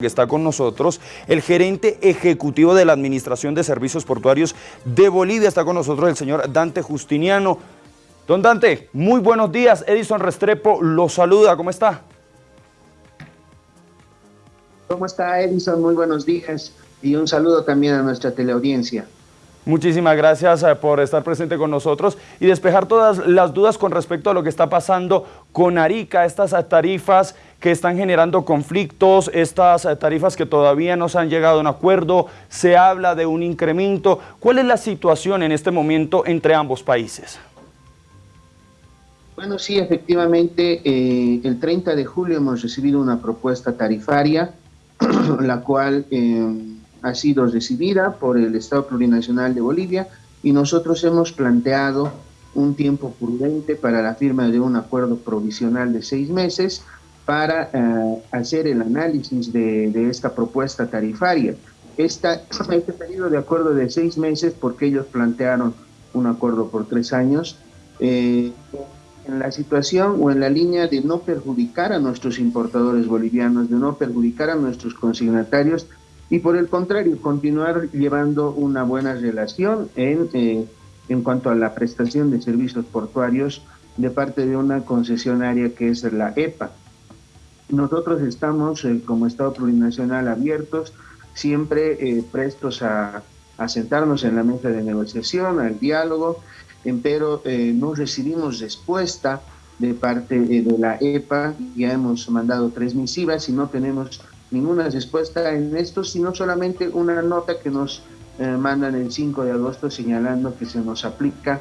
que está con nosotros, el gerente ejecutivo de la Administración de Servicios Portuarios de Bolivia, está con nosotros el señor Dante Justiniano. Don Dante, muy buenos días, Edison Restrepo lo saluda, ¿cómo está? ¿Cómo está Edison? Muy buenos días y un saludo también a nuestra teleaudiencia. Muchísimas gracias eh, por estar presente con nosotros y despejar todas las dudas con respecto a lo que está pasando con Arica, estas tarifas que están generando conflictos, estas tarifas que todavía no se han llegado a un acuerdo, se habla de un incremento. ¿Cuál es la situación en este momento entre ambos países? Bueno, sí, efectivamente, eh, el 30 de julio hemos recibido una propuesta tarifaria, la cual eh, ha sido recibida por el Estado Plurinacional de Bolivia y nosotros hemos planteado un tiempo prudente para la firma de un acuerdo provisional de seis meses, para eh, hacer el análisis de, esta propuesta tarifaria. Esta, este periodo de acuerdo de seis meses, porque ellos plantearon un acuerdo por tres años, eh, en la situación o en la línea de no perjudicar a nuestros importadores bolivianos, de no perjudicar a nuestros consignatarios y por el contrario, continuar llevando una buena relación en, eh, en cuanto a la prestación de servicios portuarios de parte de una concesionaria que es la EPA. Nosotros estamos eh, como Estado plurinacional abiertos, siempre eh, prestos a, sentarnos en la mesa de negociación, al diálogo, pero eh, no recibimos respuesta de parte de la EPA, ya hemos mandado tres misivas y no tenemos ninguna respuesta en esto, sino solamente una nota que nos mandan el 5 de agosto señalando que se nos aplica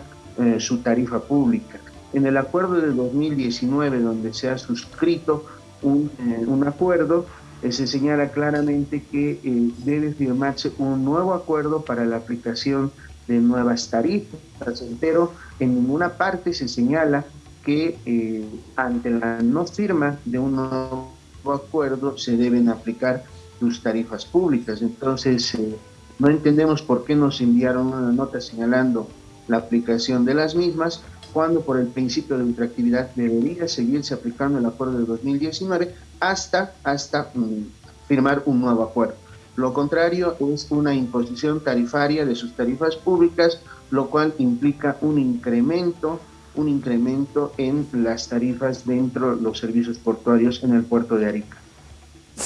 su tarifa pública. En el acuerdo de 2019, donde se ha suscrito un, eh, un acuerdo, eh, se señala claramente que eh, debe firmarse un nuevo acuerdo para la aplicación de nuevas tarifas, pero en ninguna parte se señala que ante la no firma de un nuevo acuerdo se deben aplicar sus tarifas públicas. Entonces, no entendemos por qué nos enviaron una nota señalando la aplicación de las mismas, cuando por el principio de ultraactividad debería seguirse aplicando el acuerdo de 2019 hasta, hasta mm, firmar un nuevo acuerdo. Lo contrario es una imposición tarifaria de sus tarifas públicas, lo cual implica un incremento, un incremento en las tarifas dentro de los servicios portuarios en el puerto de Arica.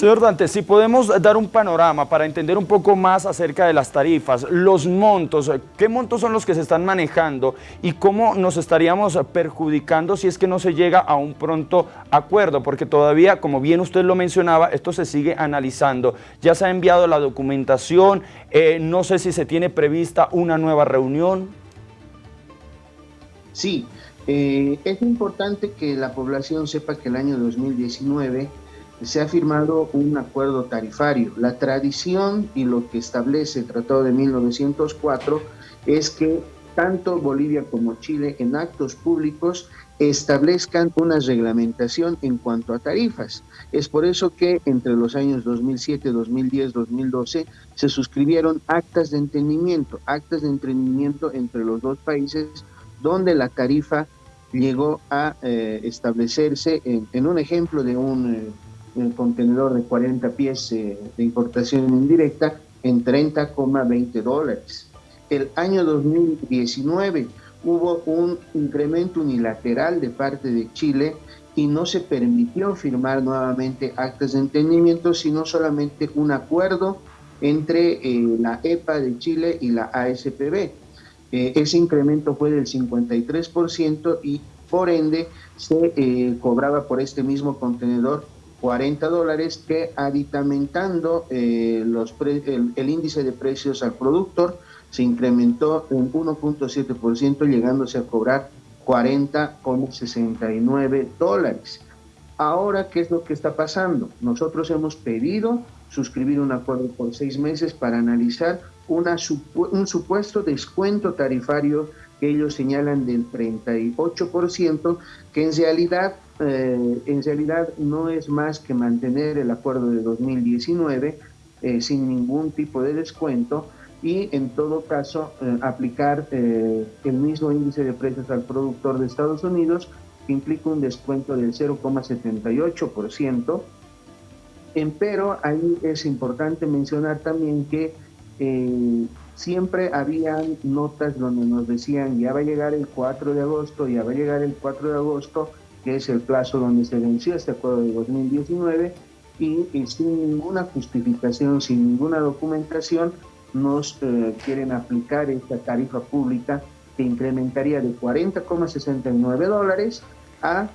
Señor Dante, si podemos dar un panorama para entender un poco más acerca de las tarifas, los montos, qué montos son los que se están manejando y cómo nos estaríamos perjudicando si es que no se llega a un pronto acuerdo, porque todavía, como bien usted lo mencionaba, esto se sigue analizando. Ya se ha enviado la documentación, eh, no sé si se tiene prevista una nueva reunión. Sí, eh, es importante que la población sepa que el año 2019 se ha firmado un acuerdo tarifario. La tradición y lo que establece el Tratado de 1904 es que tanto Bolivia como Chile en actos públicos establezcan una reglamentación en cuanto a tarifas. Es por eso que entre los años 2007, 2010, 2012 se suscribieron actas de entendimiento, actas de entendimiento entre los dos países donde la tarifa llegó a eh, establecerse en, un ejemplo de un... Eh, el contenedor de 40 pies eh, de importación indirecta en 30,20 dólares. El año 2019 hubo un incremento unilateral de parte de Chile y no se permitió firmar nuevamente actas de entendimiento, sino solamente un acuerdo entre eh, la EPA de Chile y la ASPB. Eh, ese incremento fue del 53% y por ende se cobraba por este mismo contenedor 40 dólares que aditamentando eh, los el, índice de precios al productor se incrementó un 1.7% llegándose a cobrar 40,69 dólares. Ahora, ¿qué es lo que está pasando? Nosotros hemos pedido suscribir un acuerdo por seis meses para analizar una, un supuesto descuento tarifario que ellos señalan del 38%, que en realidad, eh, en realidad no es más que mantener el acuerdo de 2019 eh, sin ningún tipo de descuento y en todo caso eh, aplicar el mismo índice de precios al productor de Estados Unidos, que implica un descuento del 0,78%, pero ahí es importante mencionar también que eh, siempre habían notas donde nos decían ya va a llegar el 4 de agosto, ya va a llegar el 4 de agosto, que es el plazo donde se venció este acuerdo de 2019, y, sin ninguna justificación, sin ninguna documentación, nos eh, quieren aplicar esta tarifa pública que incrementaría de 40,69 dólares a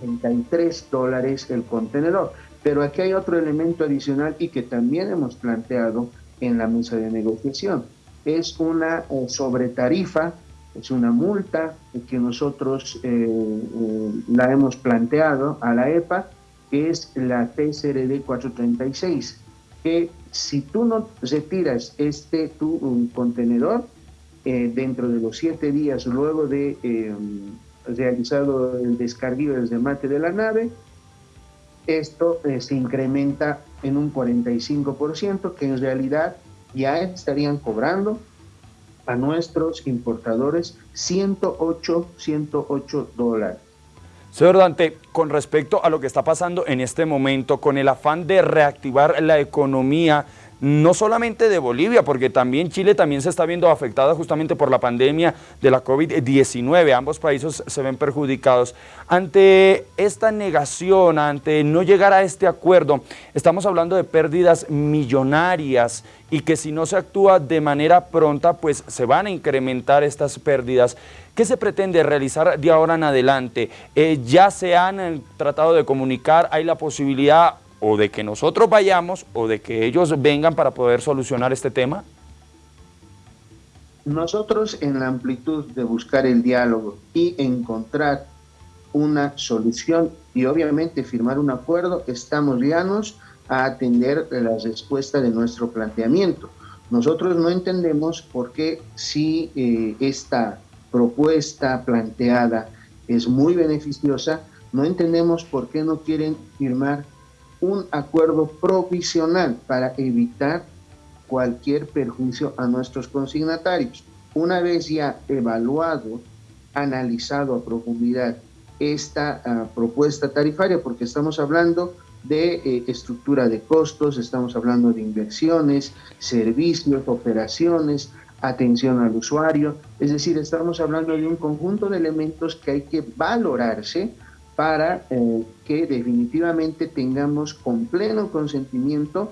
63 eh, dólares el contenedor. Pero aquí hay otro elemento adicional y que también hemos planteado en la mesa de negociación. Es una eh, sobretarifa, es una multa que nosotros la hemos planteado a la EPA que es la TSRD 436, que si tú no retiras este tu contenedor eh, dentro de los siete días luego de eh, realizado el descarguillo del remate de la nave, esto eh, se incrementa en un 45%, que en realidad ya estarían cobrando a nuestros importadores 108, 108 dólares. Señor Dante, con respecto a lo que está pasando en este momento, con el afán de reactivar la economía, no solamente de Bolivia, porque también Chile también se está viendo afectada justamente por la pandemia de la COVID-19. Ambos países se ven perjudicados. Ante esta negación, ante no llegar a este acuerdo, estamos hablando de pérdidas millonarias y que si no se actúa de manera pronta, pues se van a incrementar estas pérdidas. ¿Qué se pretende realizar de ahora en adelante? Eh, ya se han eh, tratado de comunicar, hay la posibilidad o de que nosotros vayamos o de que ellos vengan para poder solucionar este tema? Nosotros en la amplitud de buscar el diálogo y encontrar una solución y obviamente firmar un acuerdo, estamos llanos a atender la respuesta de nuestro planteamiento. Nosotros no entendemos por qué si eh, esta propuesta planteada es muy beneficiosa, no entendemos por qué no quieren firmar un acuerdo provisional para evitar cualquier perjuicio a nuestros consignatarios. Una vez ya evaluado, analizado a profundidad esta ah, propuesta tarifaria, porque estamos hablando de eh, estructura de costos, estamos hablando de inversiones, servicios, operaciones, atención al usuario, es decir, estamos hablando de un conjunto de elementos que hay que valorarse para eh, que definitivamente tengamos con pleno consentimiento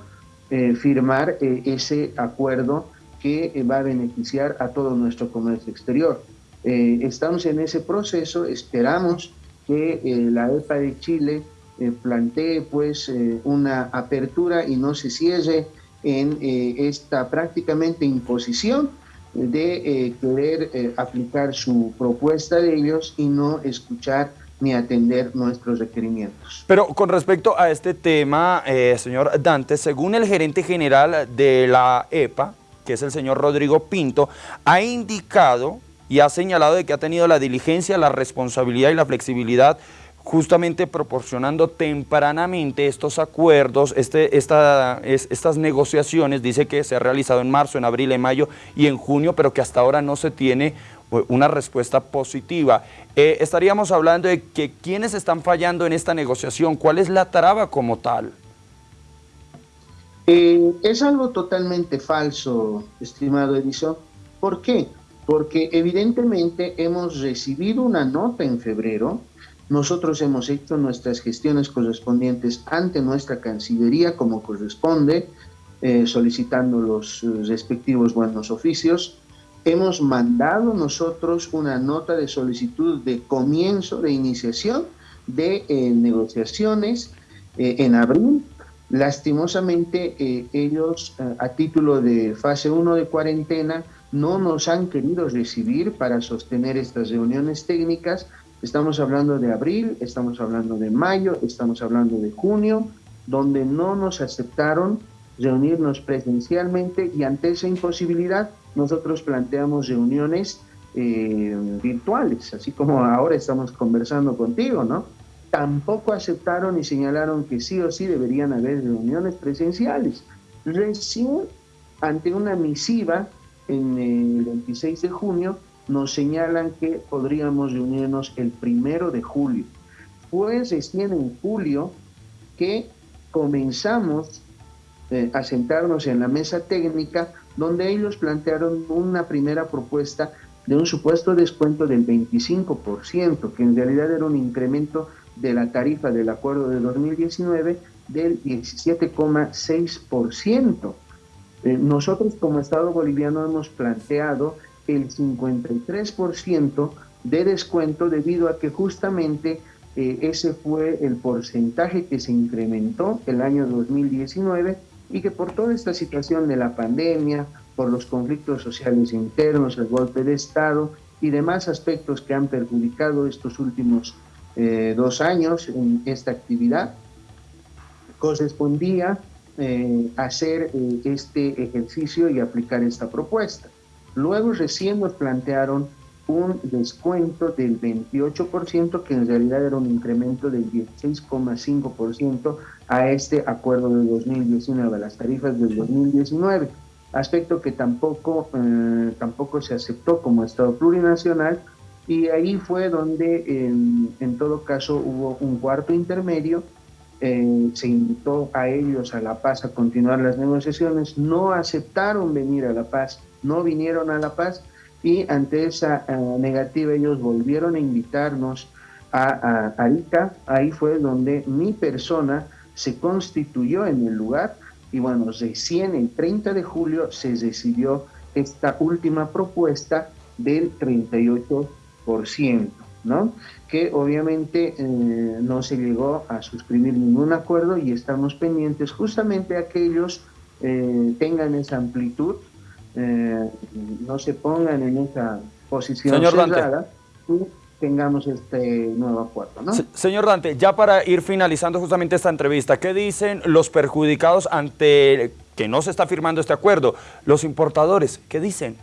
eh, firmar eh, ese acuerdo que va a beneficiar a todo nuestro comercio exterior. estamos en ese proceso, esperamos que la EPA de Chile plantee pues una apertura y no se cierre en esta prácticamente imposición de querer aplicar su propuesta de ellos y no escuchar ni atender nuestros requerimientos. Pero con respecto a este tema, eh, señor Dante, según el gerente general de la EPA, que es el señor Rodrigo Pinto, ha indicado y ha señalado de que ha tenido la diligencia, la responsabilidad y la flexibilidad justamente proporcionando tempranamente estos acuerdos, este, esta, estas negociaciones, dice que se ha realizado en marzo, en abril, en mayo y en junio, pero que hasta ahora no se tiene una respuesta positiva. Eh, estaríamos hablando de que quiénes están fallando en esta negociación, cuál es la traba como tal. Eh, es algo totalmente falso, estimado Edison. ¿Por qué? Porque evidentemente hemos recibido una nota en febrero, nosotros hemos hecho nuestras gestiones correspondientes ante nuestra Cancillería como corresponde, eh, solicitando los respectivos buenos oficios, hemos mandado nosotros una nota de solicitud de comienzo de iniciación de eh, negociaciones eh, en abril. Lastimosamente, eh, ellos a título de fase 1 de cuarentena no nos han querido recibir para sostener estas reuniones técnicas. Estamos hablando de abril, estamos hablando de mayo, estamos hablando de junio, donde no nos aceptaron reunirnos presencialmente y ante esa imposibilidad nosotros planteamos reuniones eh, virtuales, así como ahora estamos conversando contigo, ¿no? Tampoco aceptaron y señalaron que sí o sí deberían haber reuniones presenciales. Recién, ante una misiva en el 26 de junio, nos señalan que podríamos reunirnos el primero de julio. Pues recién en julio que comenzamos eh, a sentarnos en la mesa técnica donde ellos plantearon una primera propuesta de un supuesto descuento del 25%, que en realidad era un incremento de la tarifa del acuerdo de 2019 del 17,6%. Eh, nosotros como Estado boliviano hemos planteado el 53% de descuento debido a que justamente eh, ese fue el porcentaje que se incrementó el año 2019 y que por toda esta situación de la pandemia, por los conflictos sociales internos, el golpe de Estado y demás aspectos que han perjudicado estos últimos eh, dos años en esta actividad, correspondía eh, hacer eh, este ejercicio y aplicar esta propuesta. Luego recién nos plantearon un descuento del 28%, que en realidad era un incremento del 16,5% a este acuerdo de 2019, a las tarifas del 2019 aspecto que tampoco, eh, tampoco se aceptó como Estado plurinacional y ahí fue donde en todo caso hubo un cuarto intermedio, eh, se invitó a ellos a La Paz a continuar las negociaciones, no aceptaron venir a La Paz, no vinieron a La Paz y ante esa eh, negativa ellos volvieron a invitarnos a, a Arica, ahí fue donde mi persona se constituyó en el lugar y bueno, recién el 30 de julio se decidió esta última propuesta del 38%, ¿no? Que obviamente eh, no se llegó a suscribir ningún acuerdo y estamos pendientes justamente a que ellos eh, tengan esa amplitud, eh, no se pongan en esa posición Señor cerrada tengamos este nuevo acuerdo. ¿no? señor Dante, ya para ir finalizando justamente esta entrevista, ¿qué dicen los perjudicados ante que no se está firmando este acuerdo? Los importadores, ¿qué dicen?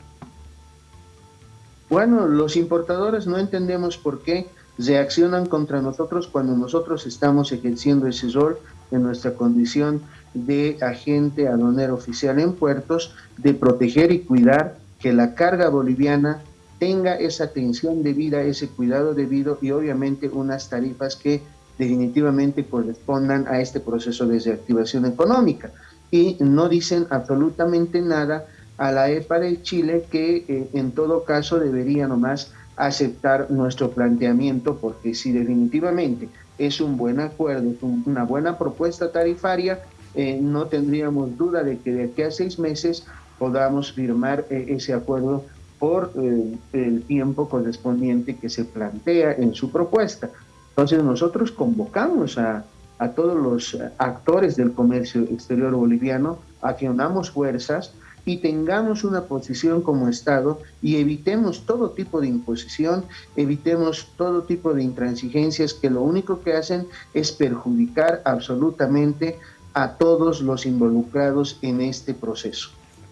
Bueno, los importadores no entendemos por qué reaccionan contra nosotros cuando nosotros estamos ejerciendo ese rol en nuestra condición de agente aduanero oficial en puertos, de proteger y cuidar que la carga boliviana tenga esa atención debida, ese cuidado debido y obviamente unas tarifas que definitivamente correspondan a este proceso de reactivación económica. Y no dicen absolutamente nada a la EPA de Chile que eh, en todo caso debería nomás aceptar nuestro planteamiento porque si definitivamente es un buen acuerdo, una buena propuesta tarifaria, eh, no tendríamos duda de que de aquí a seis meses podamos firmar eh, ese acuerdo por eh, el tiempo correspondiente que se plantea en su propuesta. Entonces nosotros convocamos a, a todos los actores del comercio exterior boliviano a que fuerzas y tengamos una posición como Estado y evitemos todo tipo de imposición, evitemos todo tipo de intransigencias que lo único que hacen es perjudicar absolutamente a todos los involucrados en este proceso.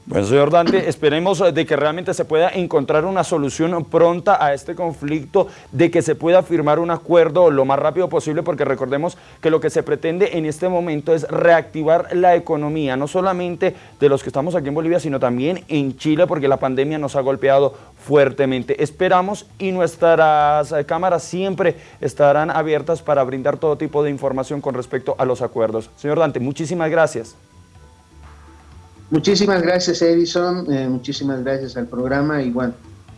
Bueno, señor Dante, esperemos de que realmente se pueda encontrar una solución pronta a este conflicto, de que se pueda firmar un acuerdo lo más rápido posible, porque recordemos que lo que se pretende en este momento es reactivar la economía, no solamente de los que estamos aquí en Bolivia, sino también en Chile, porque la pandemia nos ha golpeado fuertemente. Esperamos y nuestras cámaras siempre estarán abiertas para brindar todo tipo de información con respecto a los acuerdos. Señor Dante, muchísimas gracias. Muchísimas gracias Edison, eh, muchísimas gracias al programa y bueno,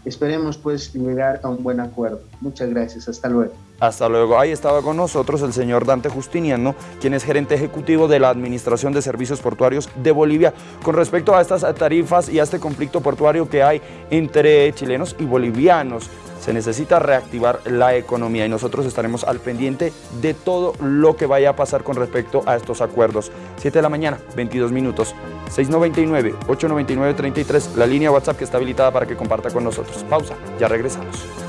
esperemos pues llegar a un buen acuerdo. Muchas gracias, hasta luego. Hasta luego. Ahí estaba con nosotros el señor Dante Justiniano, quien es gerente ejecutivo de la Administración de Servicios Portuarios de Bolivia, con respecto a estas tarifas y a este conflicto portuario que hay entre chilenos y bolivianos se necesita reactivar la economía y nosotros estaremos al pendiente de todo lo que vaya a pasar con respecto a estos acuerdos. 7 de la mañana, 22 minutos, 699-899-33, la línea WhatsApp que está habilitada para que comparta con nosotros. Pausa, ya regresamos.